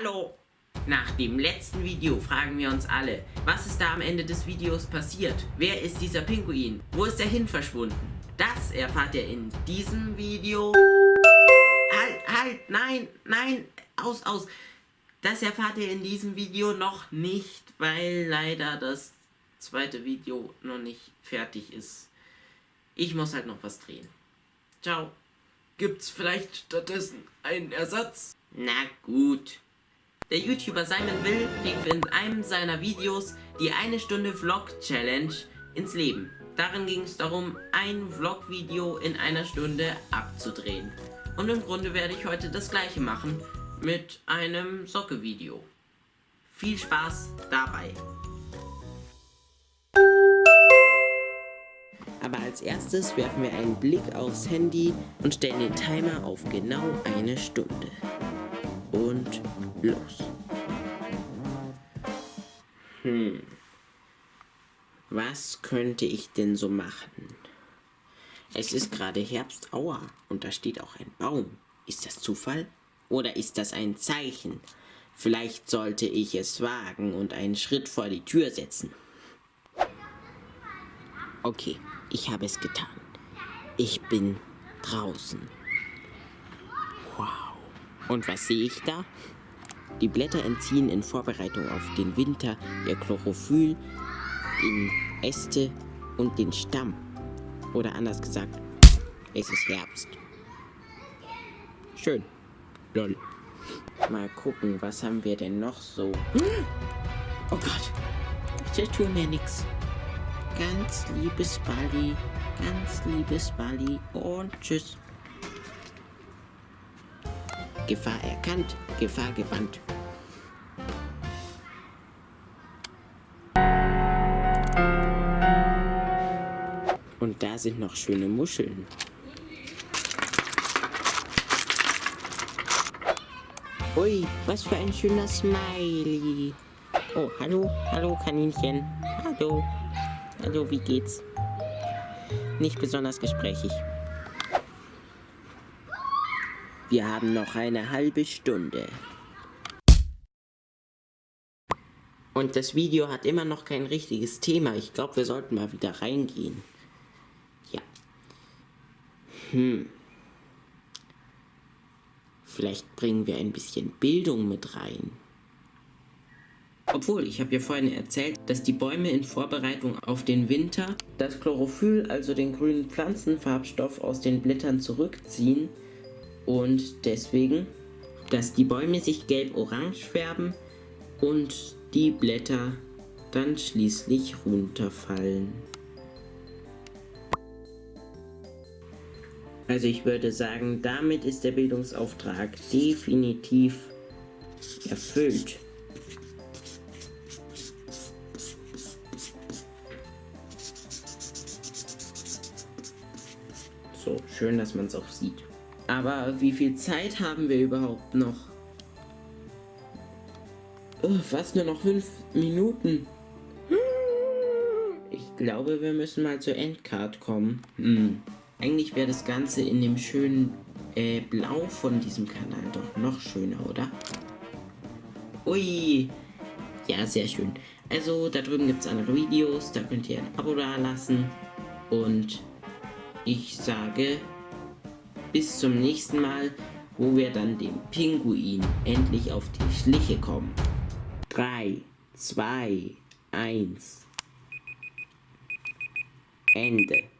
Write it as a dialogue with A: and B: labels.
A: Hallo! Nach dem letzten Video fragen wir uns alle, was ist da am Ende des Videos passiert? Wer ist dieser Pinguin? Wo ist er hin verschwunden? Das erfahrt ihr in diesem Video. Halt, halt, nein, nein, aus, aus. Das erfahrt ihr in diesem Video noch nicht, weil leider das zweite Video noch nicht fertig ist. Ich muss halt noch was drehen. Ciao. Gibt's vielleicht stattdessen einen Ersatz? Na gut. Der YouTuber Simon Will rief in einem seiner Videos die eine Stunde Vlog Challenge ins Leben. Darin ging es darum, ein Vlog-Video in einer Stunde abzudrehen. Und im Grunde werde ich heute das gleiche machen mit einem Socke-Video. Viel Spaß dabei! Aber als erstes werfen wir einen Blick aufs Handy und stellen den Timer auf genau eine Stunde und los. Hm. Was könnte ich denn so machen? Es ist gerade Herbst, aua, und da steht auch ein Baum. Ist das Zufall? Oder ist das ein Zeichen? Vielleicht sollte ich es wagen und einen Schritt vor die Tür setzen. Okay, ich habe es getan. Ich bin draußen. Wow. Und was sehe ich da? Die Blätter entziehen in Vorbereitung auf den Winter ihr Chlorophyll in Äste und den Stamm. Oder anders gesagt, es ist Herbst. Schön. Lol. Mal gucken, was haben wir denn noch so? Oh Gott. Ich tue mir nichts. Ganz liebes Bali. Ganz liebes Bali. Und tschüss. Gefahr erkannt, Gefahr gebannt. Und da sind noch schöne Muscheln. Ui, was für ein schöner Smiley. Oh, hallo, hallo Kaninchen. Hallo. Hallo, wie geht's? Nicht besonders gesprächig. Wir haben noch eine halbe Stunde. Und das Video hat immer noch kein richtiges Thema. Ich glaube, wir sollten mal wieder reingehen. Hm. Vielleicht bringen wir ein bisschen Bildung mit rein. Obwohl, ich habe ja vorhin erzählt, dass die Bäume in Vorbereitung auf den Winter das Chlorophyll, also den grünen Pflanzenfarbstoff aus den Blättern zurückziehen und deswegen, dass die Bäume sich gelb-orange färben und die Blätter dann schließlich runterfallen. Also ich würde sagen, damit ist der Bildungsauftrag definitiv erfüllt. So, schön, dass man es auch sieht. Aber wie viel Zeit haben wir überhaupt noch? Oh, fast nur noch fünf Minuten. Ich glaube, wir müssen mal zur Endcard kommen. Hm. Eigentlich wäre das Ganze in dem schönen äh, Blau von diesem Kanal doch noch schöner, oder? Ui. Ja, sehr schön. Also, da drüben gibt es andere Videos. Da könnt ihr ein Abo da lassen. Und ich sage bis zum nächsten Mal, wo wir dann dem Pinguin endlich auf die Schliche kommen. 3, 2, 1. Ende.